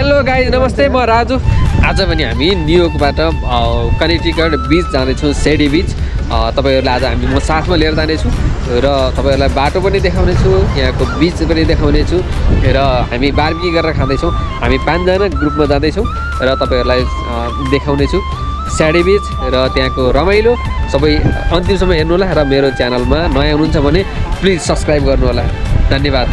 Hello गाई नमस्ते म राजु। आज पनि हामी न्युयोर्कबाट कनेक्टिकट बिच जाँदैछौँ सेडी बिच तपाईँहरूलाई आज हामी म साथमा लिएर जानेछु र तपाईँहरूलाई बाटो पनि देखाउनेछु यहाँको बिच पनि देखाउनेछु र हामी बार्बी गरेर खाँदैछौँ। हामी पाँचजना ग्रुपमा जाँदैछौँ र तपाईँहरूलाई देखाउनेछु। स्याडी बिच र त्यहाँको रमाइलो। सबै अन्तिमसम्म हेर्नु होला र मेरो च्यानलमा नयाँ हुनुहुन्छ भने प्लिज सब्सक्राइब गर्नु होला धन्यवाद।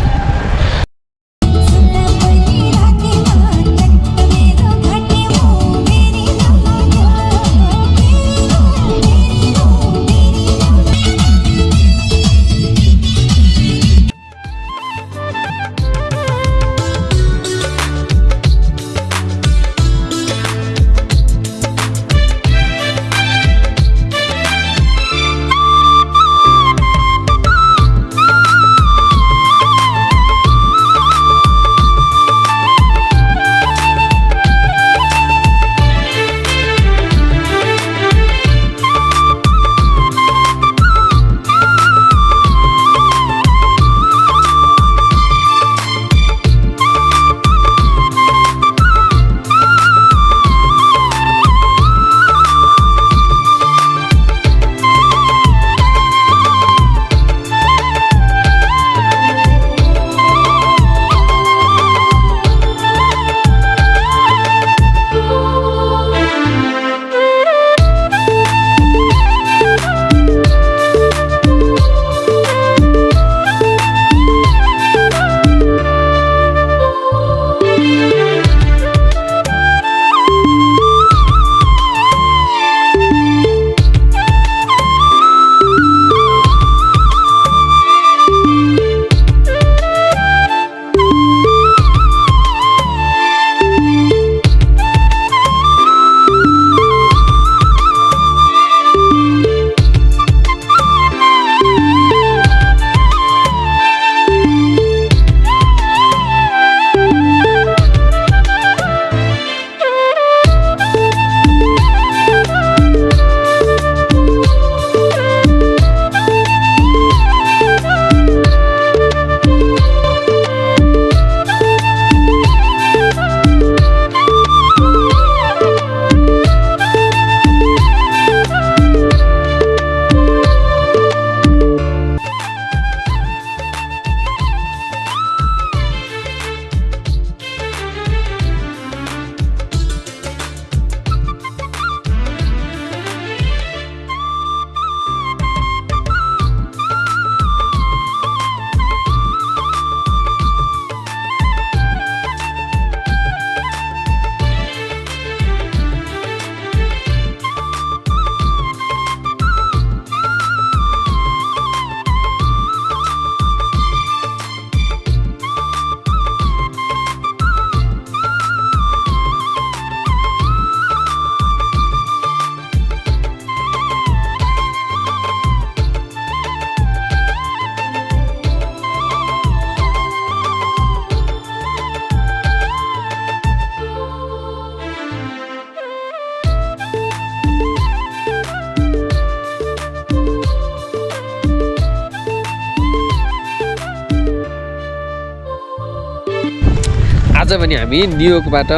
आज पनि हामी न्युयोर्कबाट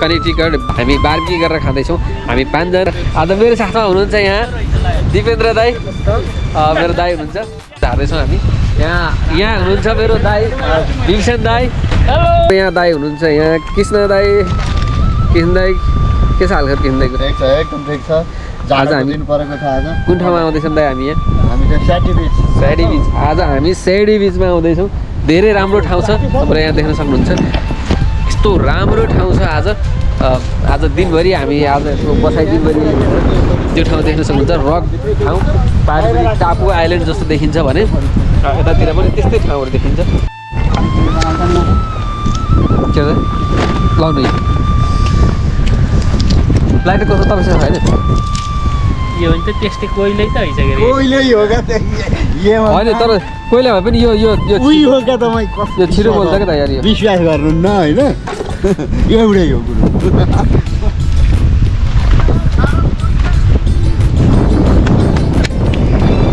कनेक्टिकट हामी बार्बी गरेर खाँदैछौँ। हामी पाँचजना। आज मेरो साथमा हुनुहुन्छ यहाँ दिपेन्द्र दाई। मेरो दाई हुनुहुन्छ। झार्दैछौँ हामी। यहाँ यहाँ हुनुहुन्छ मेरो दाई भीमसेन दाई। यहाँ दाई हुनुहुन्छ यहाँ कृष्ण दाई। कृष्ण दाई के छ कृष्ण दाईको? ठिक छ एकदम ठिक छ। आज हामी- कुन ठाउँमा आउँदैछौँ दाई हामी यहाँ? हामी बिच आज हामी स्याडी बिचमा आउँदैछौँ। धेरै राम्रो ठाउँ छ। तपाईँले यहाँ देख्न सक्नुहुन्छ। यस्तो राम्रो ठाउँ छ आज? आज दिनभरि हामी आज यसको बसाइ दिनभरि त्यो ठाउँ देख्न सक्नुहुन्छ। रक ठाउँ पारि टापु आइल्यान्ड जस्तो देखिन्छ भने यतातिर पनि त्यस्तै ठाउँहरू देखिन्छ। के अरे? लाउनु लाइट कस्तो तपाईँसँग होइन यो भने त त्यस्तै कोइलै त कोइलै होइन तर कोहीलाई भए पनि यो यो यो उही हो क्या तपाईँ कस्तो यो छिटो बोल्छ क्या त यार यो। विश्वास गर्नु न होइन? एउटै हो कुरो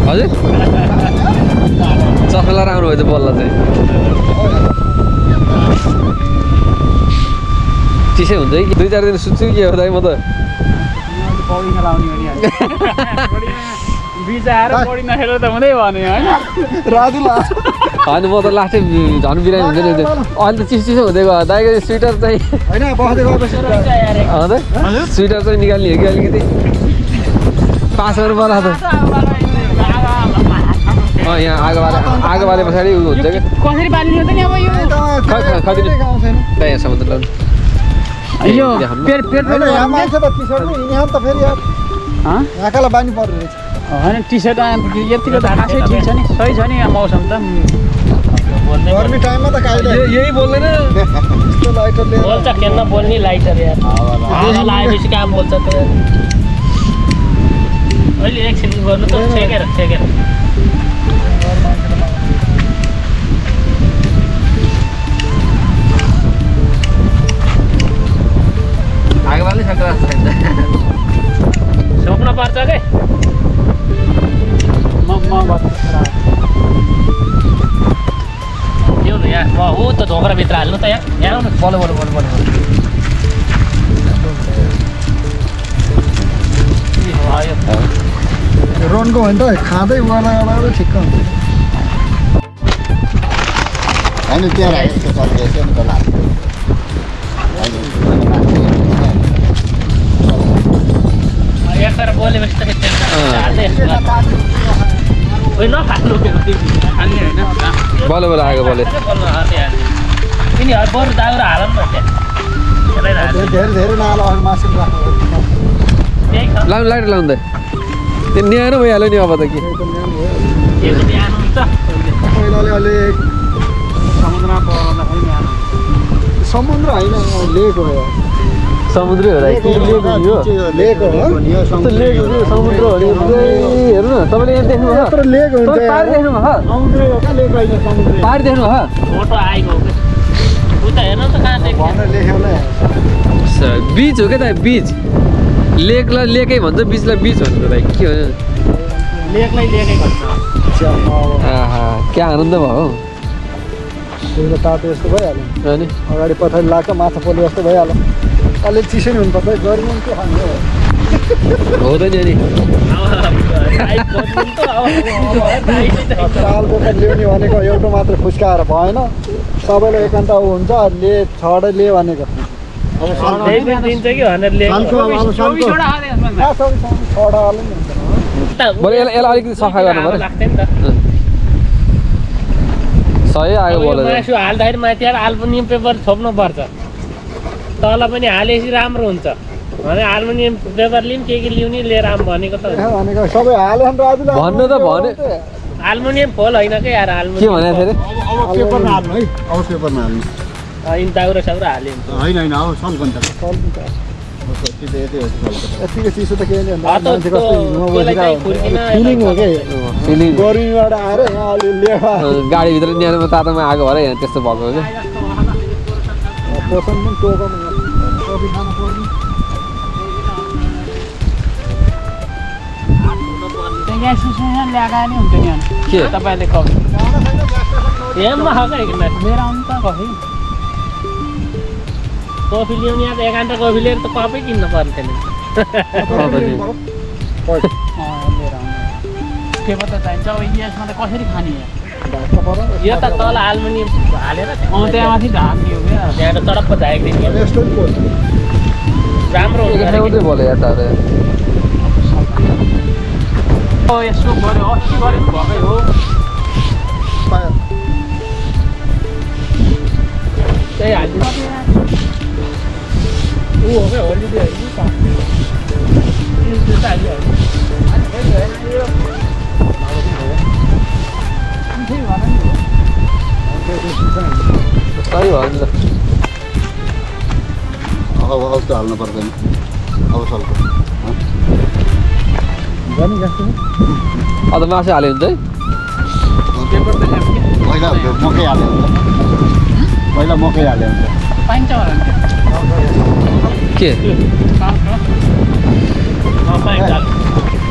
हजुर चस्मा लगाएर आउनुभएछ बल्ल चाहिँ चिसै हुन्छ कि दुई चार दिन सुत्छु कि हो दाइ म त पौडी होइन म त लास्टै झन् बिरामी हुन्छ नि त्यो अहिले त चिसो चिसो हुँदै गयो। दाइको स्वेटर चाहिँ होइन स्वेटर चाहिँ निकाल्ने हो कि अलिकति? पास गर्नु पर्ला त अँ यहाँ आगो बाले आगो बाले पछाडि उ हुन्छ कि? हो त नि अब यो? खै खै खदिनु दाइ यहाँ समुद्र लाउनु बानी होइन टी सर्ट यतिको त खासै ठिक छ नि। सही छ नि यहाँ मौसम त। गर्मी टाइममा त यही- बोल्दैन यस्तो बोल्छ खेल्न बोल्ने लाइटर यार। हावा लगाएपछि काम बोल्छ त अहिले एकछिन गर्नु त छेकेर छेकेर ढोक्राभित्र हाल्नु त यहाँ। यहाँ आउनु। बल्ल बल्ल बल्ल बल्ल बल्ल। ए, भयो। रोनको हो भने त खाँदै वाला ठिक्क हुन्छ। होइन त्यहाँ राखेको छ नि त लाग्छ बोलेपछि त अँ। हाल्दै ओइ नफाल्नु खाने होइन। बल्ल बल्ल आगो बल्यो यिनीहरू बरु दाउरा हाल न त्यही। लाइट लाउनु त त्यो न्यानो भइहाल्यो नि अब त के। समुद्र होइन लेक हो समुद्रै हो दाइ के? लेक हो नि यो लेक हो। कस्तो लेक हो कि समुद्र हो। हेर्नु न। तपाईँले यहाँ देख्नु भयो यत्रो लेक हुन्छ बिच हो क्या त बिच लेकलाई लेकै भन्छ बिचलाई बिच भन्छ दाइ के हो? क्या आनन्द भयो? हौ पहिला तातो यस्तो भइहाल्यो। अनि? अगाडि पछाडि लाग्छ माछा पोले जस्तो भइहाल्यो। अलिक चिसो नि हुनुपर्छ गर्मी पनि के खाने हो। हो त नि अनि। सालको त ल्याउने भनेको एउटा मात्र फुस्काएर भएन। सबैले एकान्त ऊ हुन्छ ले छडै ले भनेको। यसलाई अलिकति सफा गर्नु पऱ्यो। सही आयो मासु हाल्दाखेरि माथि आएर अल्मुनियम पेपर छोप्नु पर्छ तल पनि हालेपछि राम्रो हुन्छ। भने अल्मुनियम पेपर लिउँ के के लिएर आऊँ भनेको त भनेको सबै हाल्यो भन्नु त भने। अल्मुनियम फोल होइन कि यार के अल्मुनियम भनेको थियो अरे? अब पेपरमा हाल्नु है। अब पेपरमा हाल्नु। दाउरा साउरा हाल्यो होइन होइन अब यतिको चिसो त कि? गर्मीबाट आएर गाडीभित्र न्यानोमा तातोमा आएको भएर यहाँ त्यस्तो भएको क्या ल्याएको नि हुन्छ नि अनि। के? तपाईँले कफी एक लिएर आउनु त कफी। कफी ल्याउने घन्टा कफी लिएर त कफै किन्नु लिएर आउनु। पेपर त चाहिन्छ। अब यसमा त कसरी खाने यहाँ? यो त तल अल्मुनियम हालेर अँ त्यहाँ माथि हो क्या। यस्तो नि पोल्छ राम्रो हुन्छ। यसो गऱ्यो अस्ति गऱ्यो नि भएकै हो त्यही हालिदिनु ऊ हो क्या होलिडे होइन त्यो त हालिहाल्यो सही भयो अब अब हाल्नु पर्दैन अब सल्को गर्ने जस्तो अन्त मासु हाल्यो ल्याएको के? पहिला मकै हाल्यो हुन्छ पहिला मकै हाल्यो हुन्छ के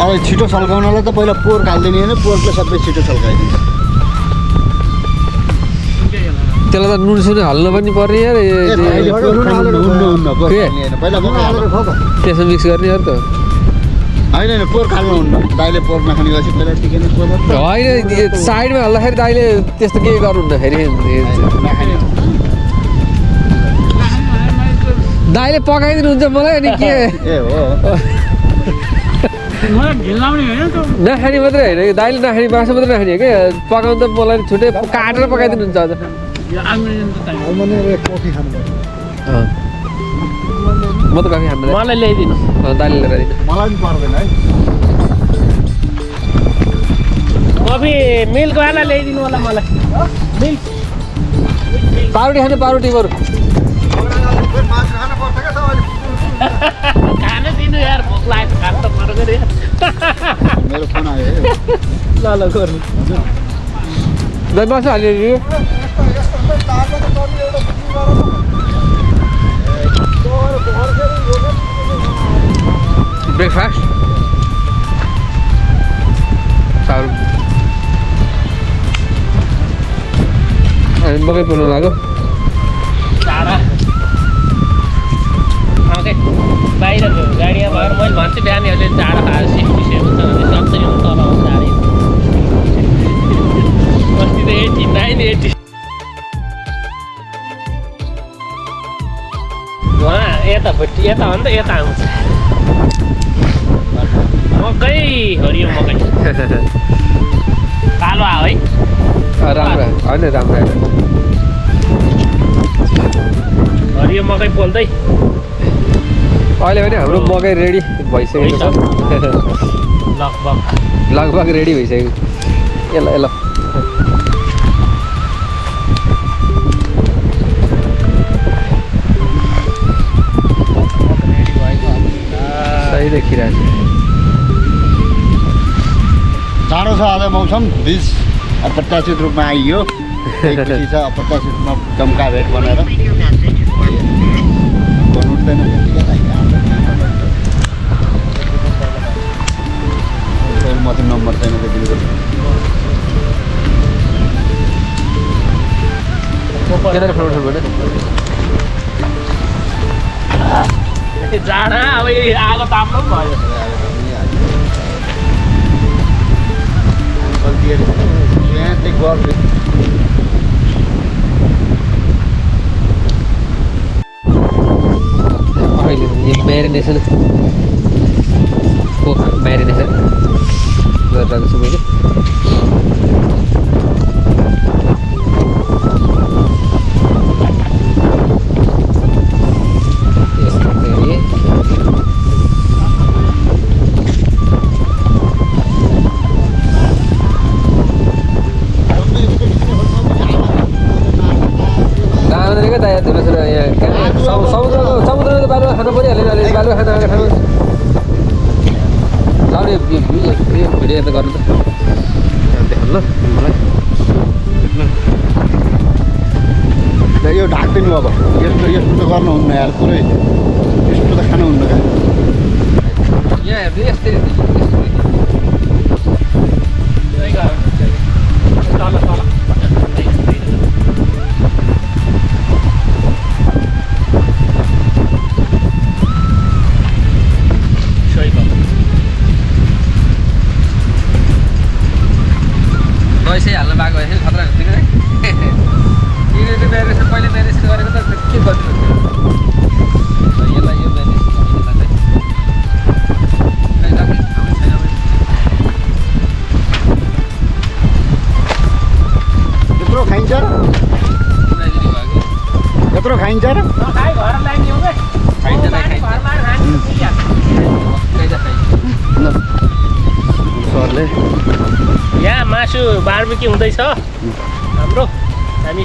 अब छिटो सल्काउनलाई त पहिला पोर्क हालिदिने होइन पोर्कले सबै छिटो सल्काइदिन्छ? त्यसलाई त नुन सुन हाल्नु पनि पर्ने यार ए- ए, ए- अहिले नुन हालेर हुन्न हुन्न पोहोर के? खाल्ने होइन पहिला नुन पोहोर हालेर खाल्नु। खाऊ त त्यसमा मिक्स गर्ने यार त होइन होइन पोहोर खाल्नु हुन्न। दाइले पहिला नै। होइन साइडमा हाल्दाखेरि दाइले त्यस्तो केही गर्नुहुन्न फेरि। दाइले पकाइदिनुहुन्छ मलाई अनि के? नखाने मात्रै होइन कि? दाइले नखाने मासु मात्रै नखाने हो कि? पकाउनु त मलाई छुट्टै काटेर पकाइदिनुहुन्छ अझ म त कफी खान्न मलाई ल्याइदिनु अँ, दाइले लिएर दिनु मलाई पनि पर्दैन है कफी मिल्कवाला ल्याइदिनु होला मलाई मिल्क पाउरोटी खानु पाउरोटी बरु खानु दिनु यार भोक लागेको खानु त पर्यो रे मेरो फोन आयो है ल ल गर्नु दाइ मासु हालिदिनु ब्रेकफास्ट पाउरोटी अनि मकै पोल्नु लाग्यो बाहिर गाडीमा भएर मैले भन्छु बिहानीहरूले टाढा खाएर सिक्सटी सेभेन छ भने सक्छ नि आउँछ गाडी अस्ति त एट्टी नाइन एट्टी उहाँ यतापट्टि यता हो नि त यता आउँछ मकै हरियो मकै। कालो आयो है। राम्रो होइन राम्रो हरियो मकै पोल्दै। अहिले पनि हाम्रो मकै रेडी भइसकेको छ। लगभग। लगभग रेडी भइसक्यो यसलाई ल मौसम बिच अप्रत्याशित रूपमा आइयो। त्यही खुसी छ अप्रत्याशित रूपमा चम्का भेट बनाएर। उठ्दैन म त नम्बर छैन जाडा अब आगो ताप्नु पनि भयो। गल्तीहरू यहाँ चाहिँ गर्छु अहिले यो म्यारिनेसन हो म्यारिनेसन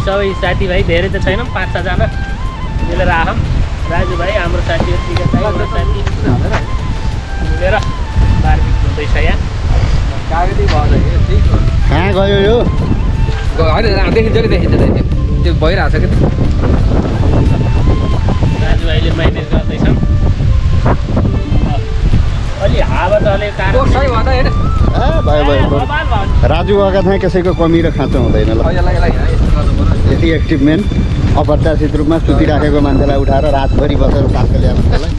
सबै साथीभाइ धेरै त छैनौँ पाँच छजना मिलेर आँखौँ राजुभाइ हाम्रो छ हाम्रो साथी। मिलेर बार्बिक्यू हुँदैछ यहाँ। कहाँ गयो यो? होइन देखिन्छ कि देखिन्छ दाइ त्यो त्यो भइरहेको छ कि? राजुभाइले म्यानेज गर्दैछन्। अलि हावा त भयो भयो नि। राजु गएका थिएँ कसैको कमी र खाँचो हुँदैन ल। पर्यो यति एक्टिभमेन्ट अप्रत्याशित रूपमा सुतिराखेको मान्छेलाई उठाएर रातभरि बसेर पार्क ल्याएर त्यसलाई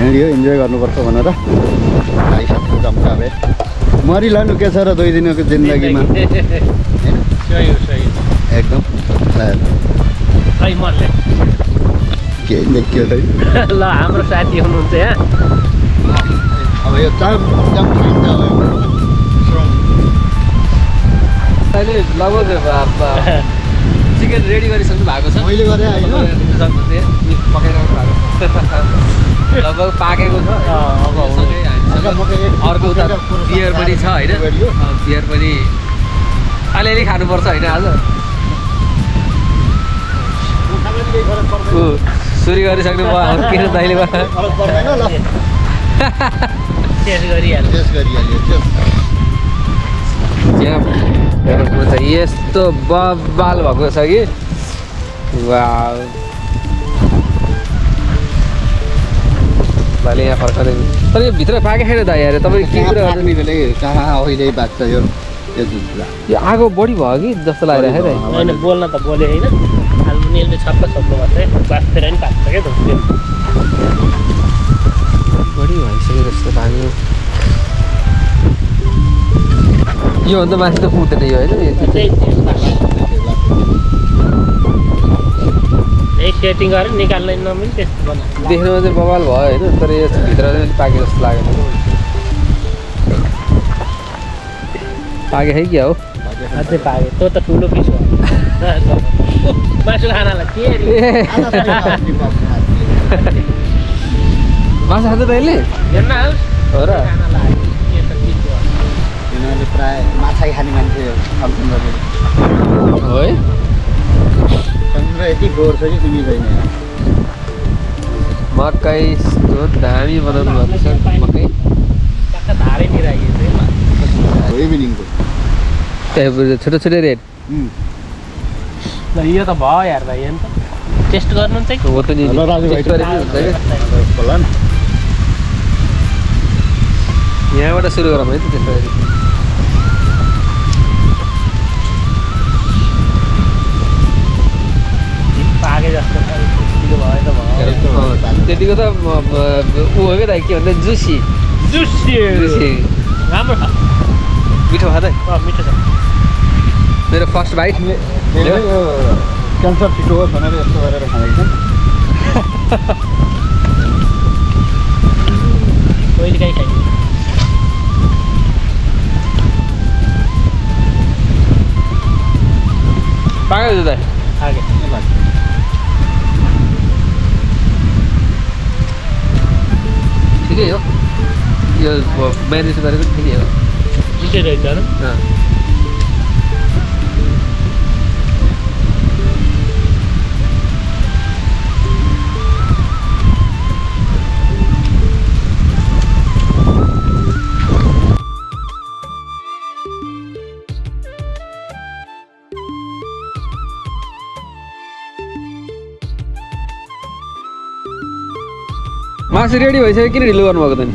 हिँड्यो इन्जोय गर्नुपर्छ भनेर साथीको जम्का भेट मरिलानु के छ र दुई दिनको जिन्दगीमा होइन। एकदम के देखियो त ल हाम्रो साथी हुनुहुन्छ यहाँ अब यो अहिले लगभग चिकन रेडी गरिसक्नु भएको छ मैले गरेँ भएको लगभग पाकेको छ अर्को उता बियर पनि छ होइन बियर पनि अलिअलि खानुपर्छ होइन आज सुरु गरिसक्नु भयो किन दाइले भयो फरक पर्दैन ल टेस्ट गरिहाल्नु त्यस गरिहाल्यो हेर्नु छ। यस्तो बबाल भएको छ कि? वा भाइले यहाँ तर यो भित्र पाके छैन दाइ अरे तपाईँ के कुरा अहिले बाँच्छ यो? यो आगो बढी भयो कि? जस्तो लागिरहेको है दाइ होइन बोल्न त बोले होइन। हाल्मुनियलले छप्प छप्प गर्छ बाँचेर नि पाक्छ क्या बढी भइसक्यो जस्तो लाग्यो। योभन्दा माथि त पुग्दैन यो होइन यो पाक्छ। यही सेटिङ गरेर निकाल्न नमिल त्यस्तो बना देख्नुमा चाहिँ बवाल भयो होइन तर यो भित्र चाहिँ अलिक पाके जस्तो लागेन पाके है क्या हो अझै पाक्यो त्यो त ठुलो पिस हो मासु खानालाई के त यसले हेर्न आओस् हो र प्राय माछै खाने मान्छे हो समुद्र यति फोहोर छ कि तिमी छैन मकै दामी बनाउनु भएको छ मकै धारैतिर इभिनिङको छोटो छोटो रेट ल यो त भयो यार भाइ अन्त टेस्ट गर्नुहुन्छ कि हो त नि हेलो राजु भाइ। टेस्ट गरेको हुन्छ क्या होला न यहाँबाट सुरु गरौँ है त त्यस्तो त्यतिको त ऊ हो क्या त के भन्छ जुसी जुसी जुसी राम्रो छ मिठो भयो त अँ, मिठो छ मेरो फर्स्ट यो क्यान्सर छिटो होस् भनेर यस्तो गरेर खाँदैछ कहिले काहीँ खाइयो पाएको त आगे ठिकै हो यो म्यानेज गरेको ठिकै हो मिठै रहेछ मासु रेडी भइसक्यो किन ढिलो गर्नुभएको त नि।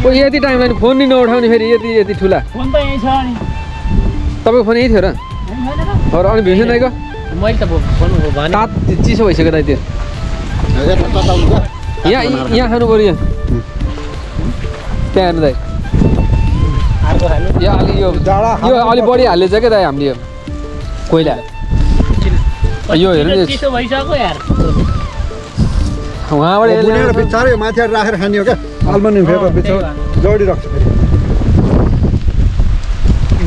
ओ यति टाइम लाग्ने फोन नि नउठाउने फेरि यति यति ठुला। फोन त यहीँ छ अनि। तपाईँको फोन यही थियो र? अनि भीमसेन दाइको? तात चिसो भइसक्यो दाइ त्यो। यहाँ यहाँ खानु पऱ्यो यहाँ। त्यहाँ हेर्नु दाइ। यो अलि यो यो अलिक बढी हाल्दैछ क्या दाइ हामीले यो। कोइला। यो हेर्नु उहाँबाट बुनेर। बिचारै माथि राखेर खाने हो क्या? आल्मुनियम फेरि त्यही जोडिराख्छ फेरि।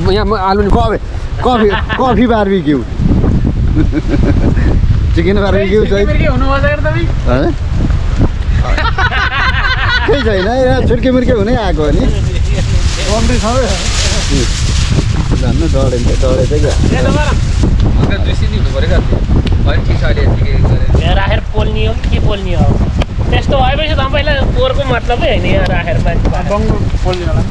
यहाँ म आलु नि coffee coffee coffee barbecue. Chicken barbecue चाहिँ। के हुनु बसेको तपाईँ हँ? केही छैन यहाँ छुर्के मुर्के हुनै आएको हो नि। कम्ती छ है। झन् नि हुनु पऱ्यो क्या। होइन ठिक छ अहिले यतिकै गरेर यहाँ राखेर पोल्ने हो कि के पोल्ने हो त्यस्तो भएपछि तपाईँलाई पोहोरको मतलबै होइन यहाँ राखेर मान्छे पालेर। बङ्गो पोल्ने होला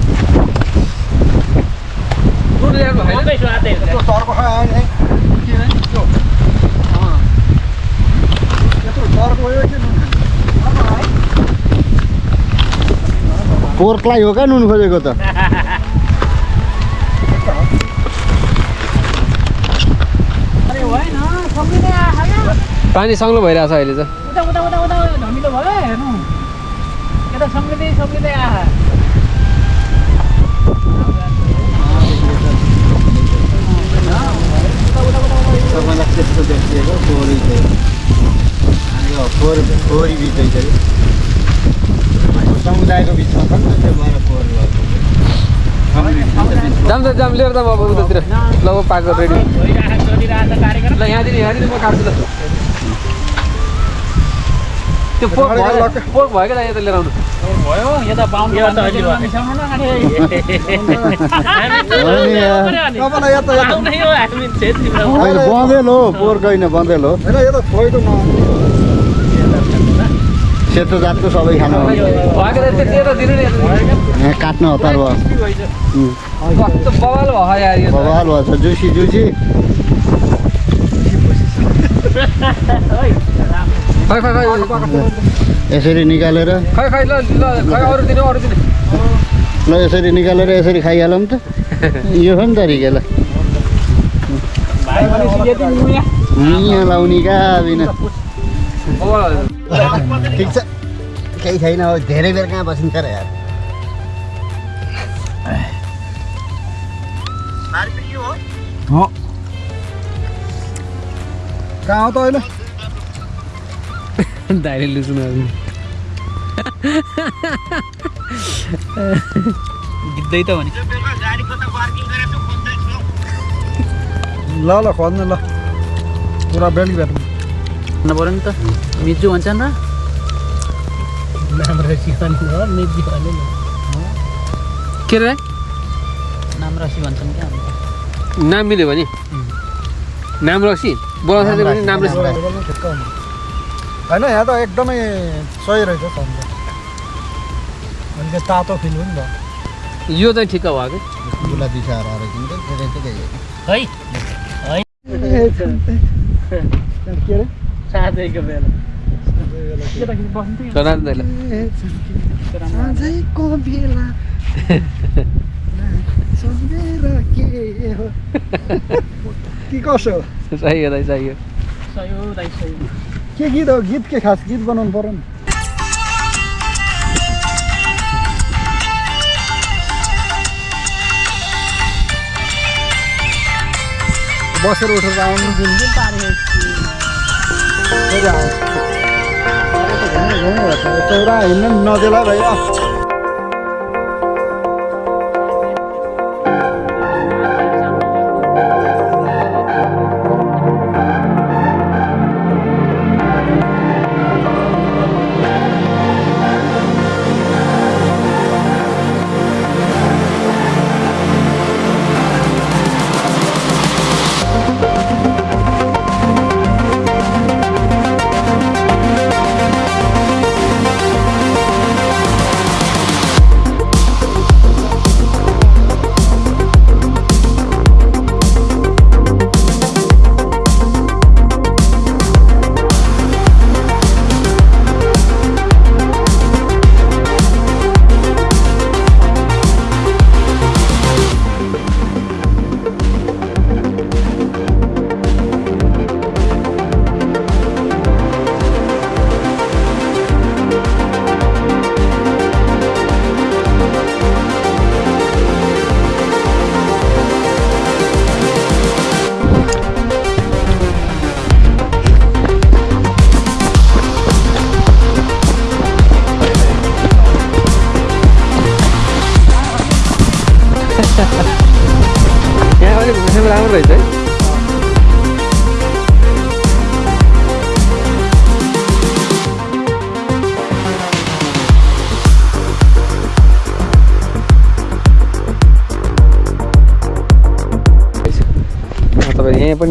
दुध पानी सङ्लो भइरहेछ अहिले चाहिँ। उता उता उता उता धमिलो भयो हेर्नु। यता सम्झिँदै सम्झिँदै आहा तपाईँलाई त्यस्तो देखिएको फोहोरी चाहिँ। अनि यो फोहोर फोहोरी बिच चाहिँ समुदायको बिचमा छ नि त त्यो भएर फोहोर भएको जाम त जाम लिएर अब उतातिर। ल पाएको रेडी भइरहेको छ ल यहाँदेखि यहाँदेखि म काट्छु ल। त्यो पोक भयो पोक भयो क्या यता लिएर आउनु। भयो यता पाउनु हो क्षेत्रीमा होइन बँदेल हो होइन बँदेल सेतो जातको सबै खानु काट्नु हतार भयो। बवाल भएछ जुसी जुसी। खै खै खै यसरी निकालेर खै खै ल ल खै अरू दिनु अरू दिनु। ल यसरी निकालेर यसरी खाइहालौँ त। यो हो नि तरिका ल यहाँ। लाउने कहाँ बिना। ठिक छ। केही छैन अब धेरै बेर कहाँ बसिन्छ र यार। हो? कहाँ हो त अहिले दाइले लुच्नु गिद्दै त भने ल ल खोज्नु ल पुरा बेलुकी भेटौँ न पऱ्यो नि त मिजु भन्छन् र रसी के रे नाम राशि भन्छन् क्या। नाम मिल्यो भने नाम रक्सी बोलाउँछ नाम हुनु होइन यहाँ त एकदमै सही रहेछ सन्ज अलिकति तातो फिल पनि भयो। यो चाहिँ ठिक्क भयो कि? गुला दिसाहरू रहेछ नि त धेरै धेरै है? के अरे साँझैको बेला। केटाकेटी बस्नु थियो सुना दाइले साँझैको बेला। सम्झेर के हो? कि कसो हो? सही हो दाइ सही हो। सही हो दाइ सही हो। के गीत हो गीत के खास गीत बनाउनु पऱ्यो नि बसेर उठेर आउनु आउँछ चौरा हिँड्नु नि नदेला भाइ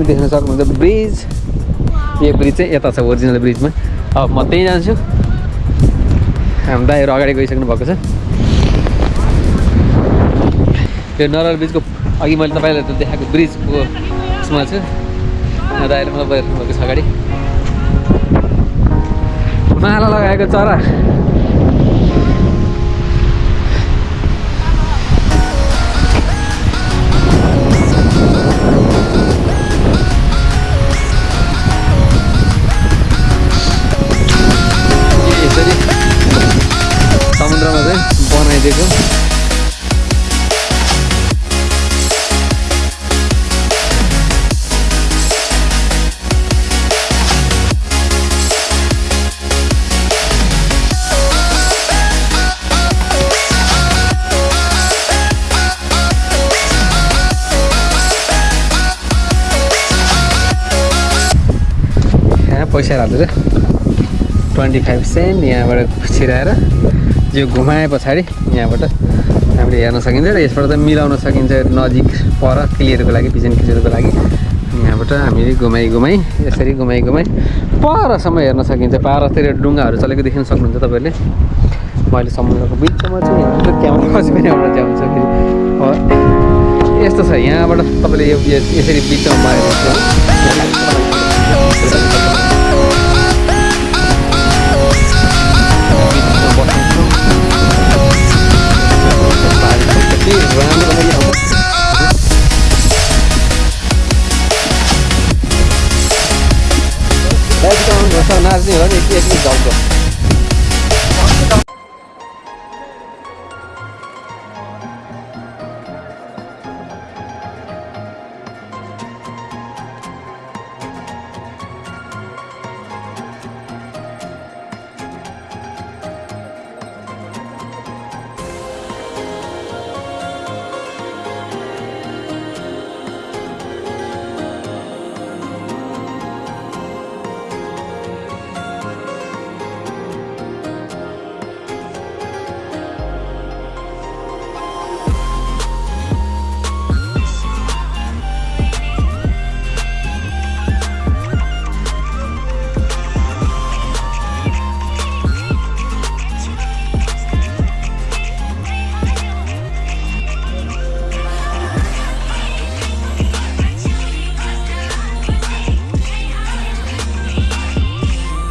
पनि देख्न सक्नुहुन्छ ब्रिज यो ब्रिज चाहिँ यता छ ओरिजिनल ब्रिजमा अब म त्यहीँ जान्छु हाम्रो दाइहरू अगाडि गइसक्नु भएको छ यो नरल ब्रिजको अघि मैले तपाईँलाई देखाएको ब्रिजको उसमा छु दाइले मलाई भएको छ अगाडि माला लगाएको चरा itu Poisi ada deh, 25 sen ya, baru kucirah. यो घुमाए पछाडि यहाँबाट हामीले हेर्न सकिन्छ र यसबाट चाहिँ मिलाउन सकिन्छ नजिक पर क्लियरको लागि भिजन क्लियरको लागि। यहाँबाट हामीले घुमाइ घुमाइ यसरी घुमाइ घुमाइ परसम्म हेर्न सकिन्छ। पारतिर डुङ्गाहरू चलेको देख्न सक्नुहुन्छ तपाईँहरूले। म अहिले समुद्रको बिचमा क्यामेरा पछि पनि एउटा जान्छ फेरि। यस्तो छ। यहाँबाट तपाईँले यो यसरी बिचमा मारेर नाच्ने हो नि एकछिन झल्को